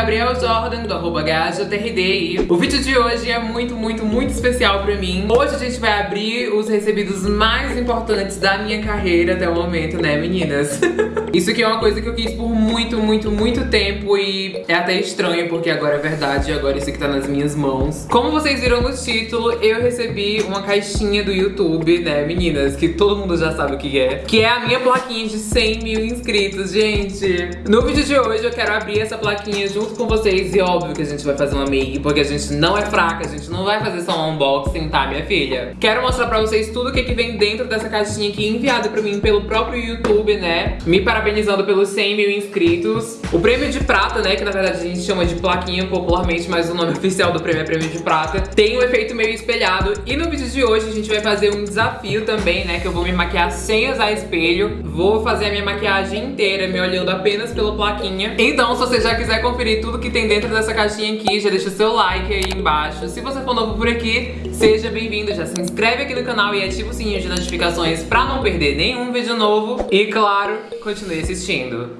Gabriel Jordan, do arroba GajaTRD. O vídeo de hoje é muito, muito, muito especial pra mim. Hoje a gente vai abrir os recebidos mais importantes da minha carreira até o momento, né, meninas? Isso aqui é uma coisa que eu quis por muito, muito, muito tempo e é até estranho, porque agora é verdade, agora isso aqui tá nas minhas mãos. Como vocês viram no título, eu recebi uma caixinha do YouTube, né, meninas? Que todo mundo já sabe o que é. Que é a minha plaquinha de 100 mil inscritos, gente. No vídeo de hoje eu quero abrir essa plaquinha junto com vocês e óbvio que a gente vai fazer uma make, porque a gente não é fraca, a gente não vai fazer só um unboxing, tá, minha filha? Quero mostrar pra vocês tudo o que, que vem dentro dessa caixinha aqui, enviada pra mim pelo próprio YouTube, né? Me parabenizando pelos 100 mil inscritos. O prêmio de prata, né, que na verdade a gente chama de plaquinha popularmente, mas o nome oficial do prêmio é prêmio de prata, tem um efeito meio espelhado. E no vídeo de hoje a gente vai fazer um desafio também, né, que eu vou me maquiar sem usar espelho. Vou fazer a minha maquiagem inteira me olhando apenas pela plaquinha. Então, se você já quiser conferir tudo que tem dentro dessa caixinha aqui, já deixa o seu like aí embaixo. Se você for novo por aqui, seja bem-vindo. Já se inscreve aqui no canal e ativa o sininho de notificações pra não perder nenhum vídeo novo. E, claro, continue assistindo.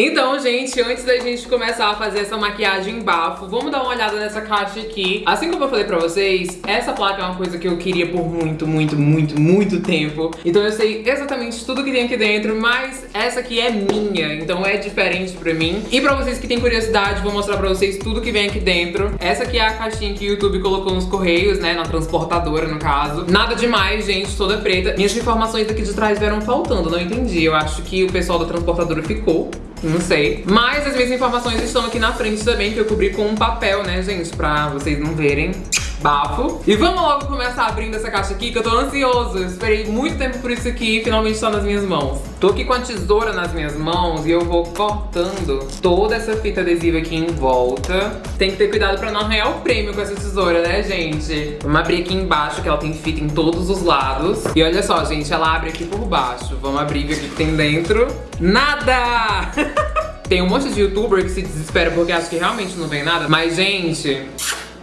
Então, gente, antes da gente começar a fazer essa maquiagem bafo, vamos dar uma olhada nessa caixa aqui. Assim como eu falei pra vocês, essa placa é uma coisa que eu queria por muito, muito, muito, muito tempo. Então eu sei exatamente tudo que tem aqui dentro, mas essa aqui é minha, então é diferente pra mim. E pra vocês que têm curiosidade, vou mostrar pra vocês tudo que vem aqui dentro. Essa aqui é a caixinha que o YouTube colocou nos correios, né, na transportadora, no caso. Nada demais, gente, toda preta. Minhas informações aqui de trás vieram faltando, não entendi. Eu acho que o pessoal da transportadora ficou não sei. Mas as minhas informações estão aqui na frente também, que eu cobri com um papel, né, gente? Pra vocês não verem bafo. E vamos logo começar abrindo essa caixa aqui, que eu tô ansioso. Eu esperei muito tempo por isso aqui e finalmente tá nas minhas mãos. Tô aqui com a tesoura nas minhas mãos e eu vou cortando toda essa fita adesiva aqui em volta. Tem que ter cuidado pra não arranhar o prêmio com essa tesoura, né, gente? Vamos abrir aqui embaixo, que ela tem fita em todos os lados. E olha só, gente, ela abre aqui por baixo. Vamos abrir ver o que tem dentro. Nada! tem um monte de youtuber que se desespera porque acha que realmente não vem nada. Mas, gente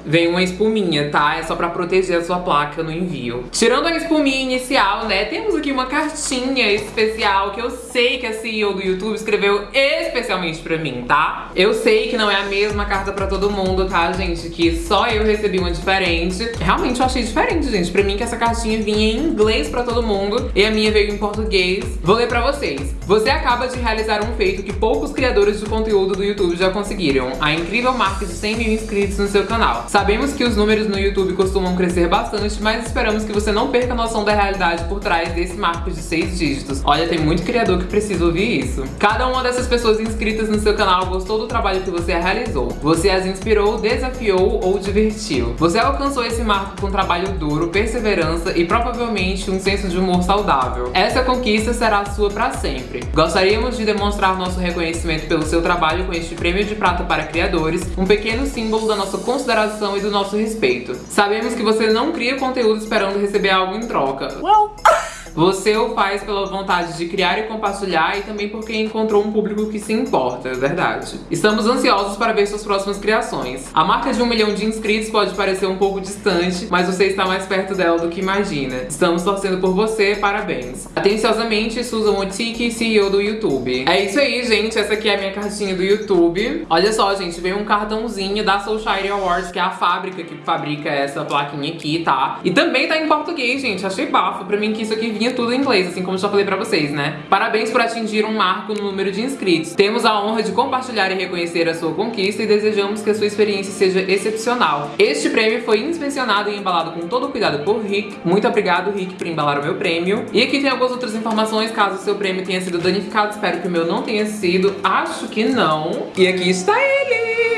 vem uma espuminha, tá? É só pra proteger a sua placa no envio. Tirando a espuminha inicial, né, temos aqui uma cartinha especial que eu sei que a CEO do YouTube escreveu especialmente pra mim, tá? Eu sei que não é a mesma carta pra todo mundo, tá, gente? Que só eu recebi uma diferente. Realmente eu achei diferente, gente. Pra mim que essa cartinha vinha em inglês pra todo mundo e a minha veio em português. Vou ler pra vocês. Você acaba de realizar um feito que poucos criadores de conteúdo do YouTube já conseguiram. A incrível marca de 100 mil inscritos no seu canal. Sabemos que os números no YouTube costumam crescer bastante, mas esperamos que você não perca a noção da realidade por trás desse marco de seis dígitos. Olha, tem muito criador que precisa ouvir isso. Cada uma dessas pessoas inscritas no seu canal gostou do trabalho que você realizou. Você as inspirou, desafiou ou divertiu. Você alcançou esse marco com trabalho duro, perseverança e provavelmente um senso de humor saudável. Essa conquista será sua para sempre. Gostaríamos de demonstrar nosso reconhecimento pelo seu trabalho com este prêmio de prata para criadores, um pequeno símbolo da nossa consideração e do nosso respeito. Sabemos que você não cria conteúdo esperando receber algo em troca. Well. Você o faz pela vontade de criar e compartilhar e também porque encontrou um público que se importa, é verdade. Estamos ansiosos para ver suas próximas criações. A marca de um milhão de inscritos pode parecer um pouco distante, mas você está mais perto dela do que imagina. Estamos torcendo por você, parabéns. Atenciosamente, Susan Otiki, CEO do YouTube. É isso aí, gente. Essa aqui é a minha cartinha do YouTube. Olha só, gente, veio um cartãozinho da Soulshire Awards, que é a fábrica que fabrica essa plaquinha aqui, tá? E também tá em português, gente. Achei bafo pra mim que isso aqui vinha tudo em inglês, assim como já falei pra vocês, né? Parabéns por atingir um marco no número de inscritos. Temos a honra de compartilhar e reconhecer a sua conquista e desejamos que a sua experiência seja excepcional. Este prêmio foi inspecionado e embalado com todo o cuidado por Rick. Muito obrigado, Rick, por embalar o meu prêmio. E aqui tem algumas outras informações, caso o seu prêmio tenha sido danificado. Espero que o meu não tenha sido. Acho que não. E aqui está ele!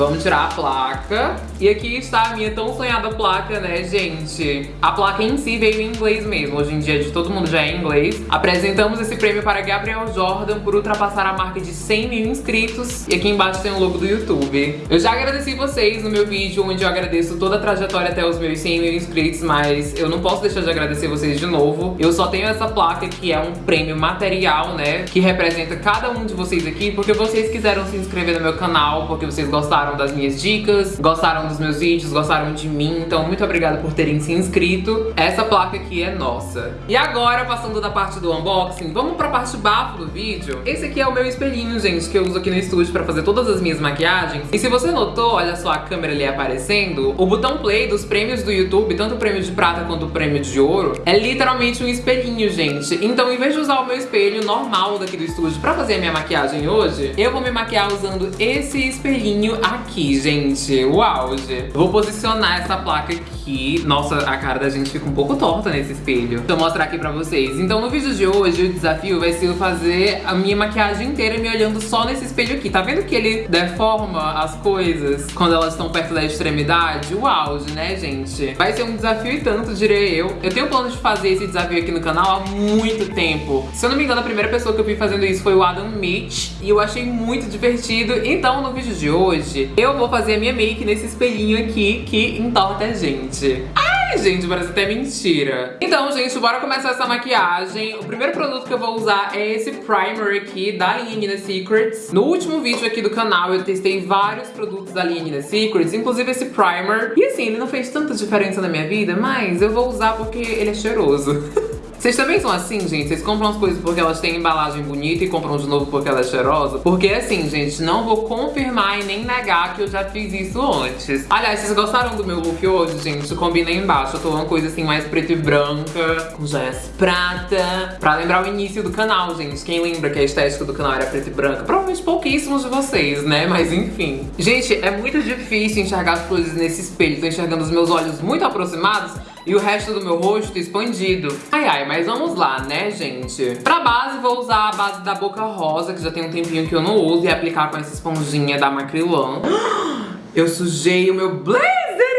Vamos tirar a placa. E aqui está a minha tão sonhada placa, né, gente? A placa em si veio em inglês mesmo. Hoje em dia de todo mundo já é inglês. Apresentamos esse prêmio para Gabriel Jordan por ultrapassar a marca de 100 mil inscritos. E aqui embaixo tem o logo do YouTube. Eu já agradeci vocês no meu vídeo, onde eu agradeço toda a trajetória até os meus 100 mil inscritos, mas eu não posso deixar de agradecer vocês de novo. Eu só tenho essa placa que é um prêmio material, né, que representa cada um de vocês aqui, porque vocês quiseram se inscrever no meu canal, porque vocês gostaram gostaram das minhas dicas, gostaram dos meus vídeos, gostaram de mim. Então, muito obrigada por terem se inscrito. Essa placa aqui é nossa. E agora, passando da parte do unboxing, vamos pra parte bafo do vídeo. Esse aqui é o meu espelhinho, gente, que eu uso aqui no estúdio pra fazer todas as minhas maquiagens. E se você notou, olha só a câmera ali aparecendo, o botão play dos prêmios do YouTube, tanto o prêmio de prata quanto o prêmio de ouro, é literalmente um espelhinho, gente. Então, em vez de usar o meu espelho normal daqui do estúdio pra fazer a minha maquiagem hoje, eu vou me maquiar usando esse espelhinho aqui, gente. O auge. Vou posicionar essa placa aqui. Nossa, a cara da gente fica um pouco torta nesse espelho. Eu mostrar aqui pra vocês. Então, no vídeo de hoje, o desafio vai ser fazer a minha maquiagem inteira me olhando só nesse espelho aqui. Tá vendo que ele deforma as coisas quando elas estão perto da extremidade? O auge, né, gente? Vai ser um desafio e tanto, direi eu. Eu tenho plano de fazer esse desafio aqui no canal há muito tempo. Se eu não me engano, a primeira pessoa que eu vi fazendo isso foi o Adam Mitch. E eu achei muito divertido. Então, no vídeo de hoje, eu vou fazer a minha make nesse espelhinho aqui que entorta a gente. Ai, gente, parece até mentira. Então, gente, bora começar essa maquiagem. O primeiro produto que eu vou usar é esse primer aqui da linha Nina Secrets. No último vídeo aqui do canal, eu testei vários produtos da linha Nina Secrets, inclusive esse primer. E assim, ele não fez tanta diferença na minha vida, mas eu vou usar porque ele é cheiroso. Vocês também são assim, gente? Vocês compram as coisas porque elas têm embalagem bonita e compram de novo porque ela é cheirosa? Porque assim, gente, não vou confirmar e nem negar que eu já fiz isso antes. Aliás, vocês gostaram do meu look hoje, gente? Combina aí embaixo. Eu tô uma coisa assim mais preta e branca, com joias prata. Pra lembrar o início do canal, gente. Quem lembra que a estética do canal era preta e branca? Provavelmente pouquíssimos de vocês, né? Mas enfim. Gente, é muito difícil enxergar as coisas nesse espelho. Tô enxergando os meus olhos muito aproximados e o resto do meu rosto expandido. Ai, ai, mas vamos lá, né, gente? Pra base, vou usar a base da Boca Rosa, que já tem um tempinho que eu não uso, e aplicar com essa esponjinha da Macrylan. Eu sujei o meu blazer!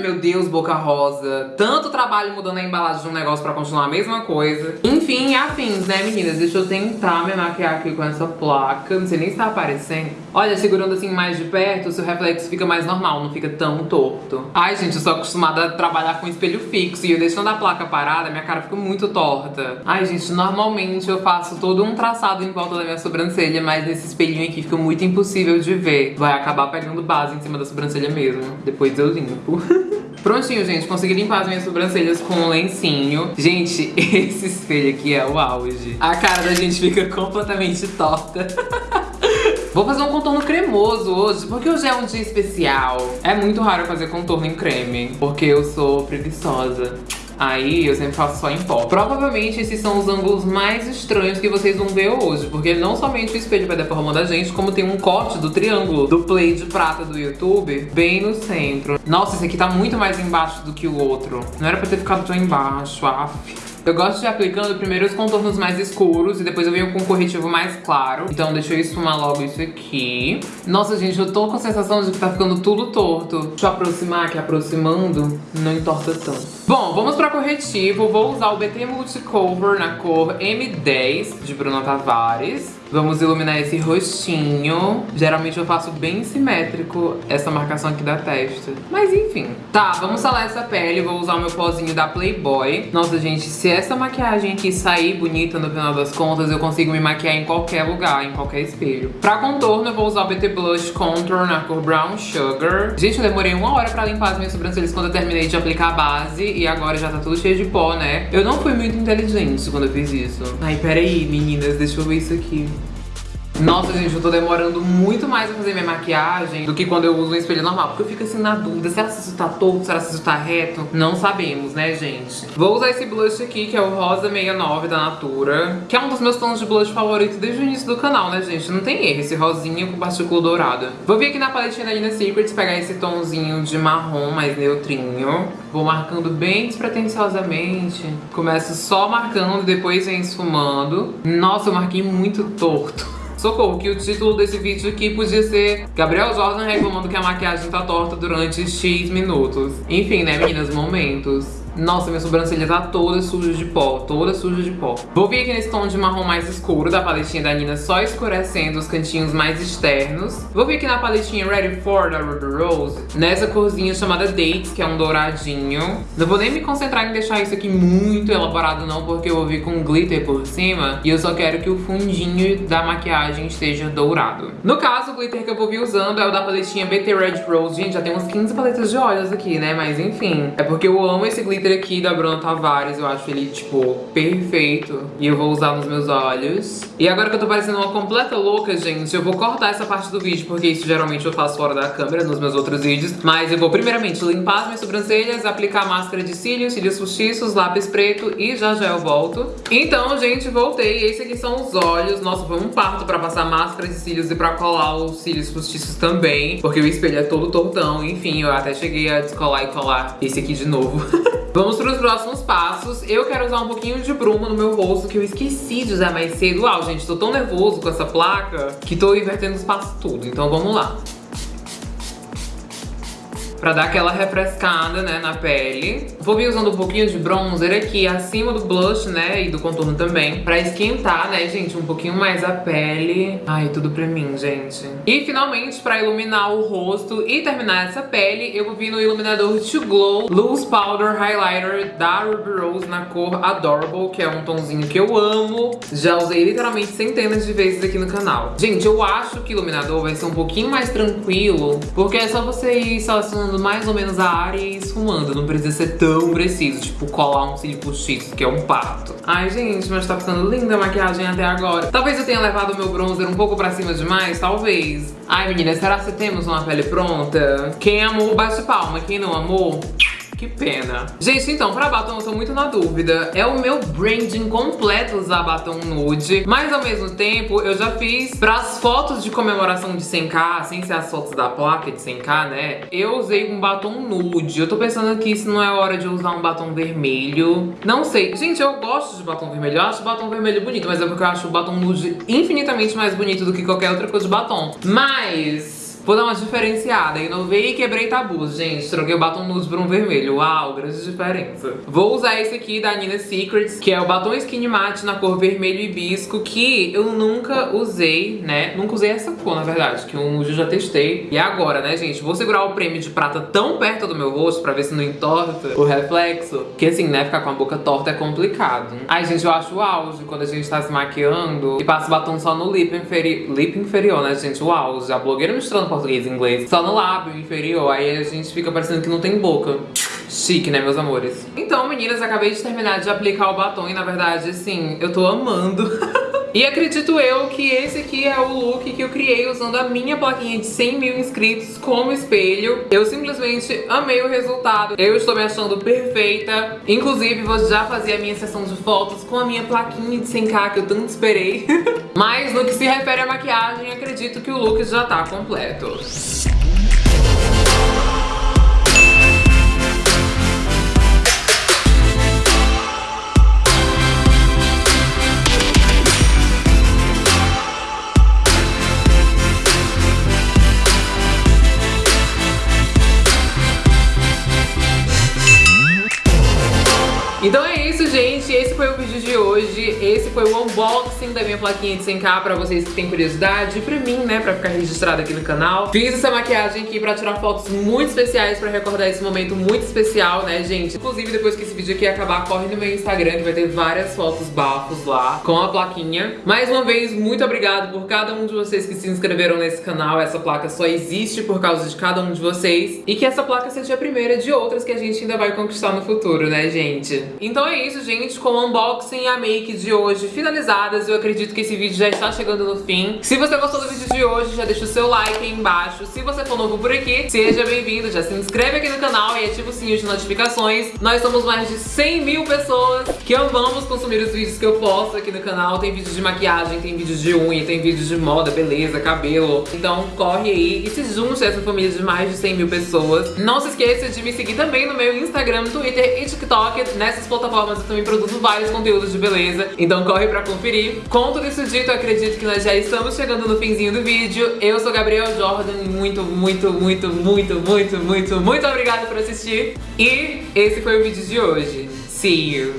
Meu Deus, boca rosa. Tanto trabalho mudando a embalagem de um negócio pra continuar a mesma coisa. Enfim, afins, né, meninas? Deixa eu tentar me maquiar aqui com essa placa. Não sei nem se tá aparecendo. Olha, segurando assim mais de perto, o seu reflexo fica mais normal, não fica tão torto. Ai, gente, eu sou acostumada a trabalhar com espelho fixo e eu deixando a placa parada, minha cara fica muito torta. Ai, gente, normalmente eu faço todo um traçado em volta da minha sobrancelha, mas nesse espelhinho aqui fica muito impossível de ver. Vai acabar pegando base em cima da sobrancelha mesmo. Depois eu limpo. Prontinho, gente, consegui limpar as minhas sobrancelhas com um lencinho. Gente, esse espelho aqui é o auge. A cara da gente fica completamente torta. Vou fazer um contorno cremoso hoje, porque hoje é um dia especial. É muito raro fazer contorno em creme, porque eu sou preguiçosa. Aí eu sempre faço só em pó. Provavelmente esses são os ângulos mais estranhos que vocês vão ver hoje. Porque não somente o espelho vai deformando a gente, como tem um corte do triângulo do play de prata do YouTube bem no centro. Nossa, esse aqui tá muito mais embaixo do que o outro. Não era pra ter ficado tão embaixo, af. Eu gosto de aplicando primeiro os contornos mais escuros e depois eu venho com um corretivo mais claro. Então deixa eu esfumar logo isso aqui. Nossa, gente, eu tô com a sensação de que tá ficando tudo torto. Deixa eu aproximar, que aproximando não entorta tanto. Bom, vamos pra corretivo. Vou usar o BT Multicover na cor M10 de Bruna Tavares. Vamos iluminar esse rostinho. Geralmente eu faço bem simétrico essa marcação aqui da testa. Mas enfim. Tá, vamos salar essa pele. Vou usar o meu pozinho da Playboy. Nossa, gente, se essa maquiagem aqui sair bonita no final das contas, eu consigo me maquiar em qualquer lugar, em qualquer espelho. Pra contorno, eu vou usar o BT Blush Contour na cor Brown Sugar. Gente, eu demorei uma hora pra limpar as minhas sobrancelhas quando eu terminei de aplicar a base. E agora já tá tudo cheio de pó, né? Eu não fui muito inteligente quando eu fiz isso. Ai, peraí, meninas, deixa eu ver isso aqui. Nossa, gente, eu tô demorando muito mais a fazer minha maquiagem do que quando eu uso um espelho normal. Porque eu fico assim na dúvida, será se isso tá torto, será se isso tá reto? Não sabemos, né, gente? Vou usar esse blush aqui, que é o Rosa 69 da Natura. Que é um dos meus tons de blush favoritos desde o início do canal, né, gente? Não tem erro, esse rosinha com partícula dourada. Vou vir aqui na paletinha da Lina Secrets, pegar esse tomzinho de marrom mais neutrinho. Vou marcando bem despretensiosamente. Começo só marcando, depois vem esfumando. Nossa, eu marquei muito torto. Socorro, que o título desse vídeo aqui podia ser Gabriel Jordan reclamando que a maquiagem tá torta durante X minutos. Enfim, né, meninas? Momentos. Nossa, minha sobrancelha tá toda suja de pó, toda suja de pó. Vou vir aqui nesse tom de marrom mais escuro da paletinha da Nina, só escurecendo os cantinhos mais externos. Vou vir aqui na paletinha Ready For, da Ruby Rose, nessa corzinha chamada Dates, que é um douradinho. Não vou nem me concentrar em deixar isso aqui muito elaborado não, porque eu vou vir com glitter por cima. E eu só quero que o fundinho da maquiagem esteja dourado. No caso, o glitter que eu vou vir usando é o da paletinha BT Red Rose. Gente, já tem uns 15 paletas de olhos aqui, né? Mas enfim, é porque eu amo esse glitter aqui da Bruna Tavares. Eu acho ele, tipo, perfeito. E eu vou usar nos meus olhos. E agora que eu tô parecendo uma completa louca, gente, eu vou cortar essa parte do vídeo, porque isso geralmente eu faço fora da câmera nos meus outros vídeos. Mas eu vou primeiramente limpar as minhas sobrancelhas, aplicar máscara de cílios, cílios postiços, lápis preto e já já eu volto. Então, gente, voltei. Esses aqui são os olhos. Nossa, foi um parto pra passar máscara de cílios e pra colar os cílios postiços também. Porque o espelho é todo tortão. Enfim, eu até cheguei a descolar e colar esse aqui de novo. Vamos para os próximos passos. Eu quero usar um pouquinho de bruma no meu rosto, que eu esqueci de usar mais cedo. Uau, gente, tô tão nervoso com essa placa que tô invertendo os passos tudo. Então vamos lá pra dar aquela refrescada, né, na pele. Vou vir usando um pouquinho de bronzer aqui acima do blush, né, e do contorno também, pra esquentar, né, gente, um pouquinho mais a pele. Ai, tudo pra mim, gente. E finalmente, pra iluminar o rosto e terminar essa pele, eu vou vir no iluminador To Glow Loose Powder Highlighter da Ruby Rose na cor Adorable, que é um tonzinho que eu amo. Já usei literalmente centenas de vezes aqui no canal. Gente, eu acho que o iluminador vai ser um pouquinho mais tranquilo, porque é só você ir selecionando mais ou menos a área e esfumando. Não precisa ser tão preciso, tipo colar um cílio postiço, que é um pato. Ai, gente, mas tá ficando linda a maquiagem até agora. Talvez eu tenha levado o meu bronzer um pouco pra cima demais, talvez. Ai, meninas, será que temos uma pele pronta? Quem amou, bate palma. Quem não amou... Que pena. Gente, então, pra batom eu tô muito na dúvida. É o meu branding completo usar batom nude, mas ao mesmo tempo eu já fiz pras fotos de comemoração de 100k, sem ser as fotos da placa de 100k, né? Eu usei um batom nude. Eu tô pensando aqui se não é hora de usar um batom vermelho. Não sei. Gente, eu gosto de batom vermelho. Eu acho batom vermelho bonito, mas é porque eu acho o batom nude infinitamente mais bonito do que qualquer outra coisa de batom. Mas... Vou dar uma diferenciada, inovei e quebrei tabus, gente. Troquei o batom nude por um vermelho. Uau, grande diferença. Vou usar esse aqui da Nina Secrets, que é o batom Skinny Matte na cor vermelho hibisco, que eu nunca usei, né? Nunca usei essa cor, na verdade, que um eu já testei. E agora, né, gente? Vou segurar o prêmio de prata tão perto do meu rosto pra ver se não entorta o reflexo. Que assim, né, ficar com a boca torta é complicado. Ai, gente, eu acho o auge quando a gente tá se maquiando e passa batom só no lip inferior. Lip inferior, né, gente? O auge. A blogueira misturando inglês, só no lábio inferior, aí a gente fica parecendo que não tem boca. Chique, né, meus amores? Então, meninas, acabei de terminar de aplicar o batom e, na verdade, assim, eu tô amando. E acredito eu que esse aqui é o look que eu criei usando a minha plaquinha de 100 mil inscritos como espelho. Eu simplesmente amei o resultado. Eu estou me achando perfeita. Inclusive, vou já fazer a minha sessão de fotos com a minha plaquinha de 100k que eu tanto esperei. Mas no que se refere à maquiagem, acredito que o look já tá completo. Esse foi o unboxing da minha plaquinha de 100k pra vocês que têm curiosidade. E pra mim, né, pra ficar registrado aqui no canal. Fiz essa maquiagem aqui pra tirar fotos muito especiais pra recordar esse momento muito especial, né, gente? Inclusive, depois que esse vídeo aqui acabar, corre no meu Instagram que vai ter várias fotos bafos lá com a plaquinha. Mais uma vez, muito obrigado por cada um de vocês que se inscreveram nesse canal. Essa placa só existe por causa de cada um de vocês. E que essa placa seja a primeira de outras que a gente ainda vai conquistar no futuro, né, gente? Então é isso, gente, com o unboxing e a make de hoje finalizadas, eu acredito que esse vídeo já está chegando no fim. Se você gostou do vídeo de hoje, já deixa o seu like aí embaixo. Se você for novo por aqui, seja bem-vindo, já se inscreve aqui no canal e ativa o sininho de notificações. Nós somos mais de 100 mil pessoas que amamos consumir os vídeos que eu posto aqui no canal. Tem vídeos de maquiagem, tem vídeos de unha, tem vídeos de moda, beleza, cabelo. Então corre aí e se junte a essa família de mais de 100 mil pessoas. Não se esqueça de me seguir também no meu Instagram, Twitter e TikTok nessa nessas plataformas eu também produzo vários conteúdos de beleza, então corre pra conferir. Com tudo isso dito, acredito que nós já estamos chegando no finzinho do vídeo. Eu sou Gabriel Jordan muito, muito, muito, muito, muito, muito, muito obrigada por assistir. E esse foi o vídeo de hoje. See you!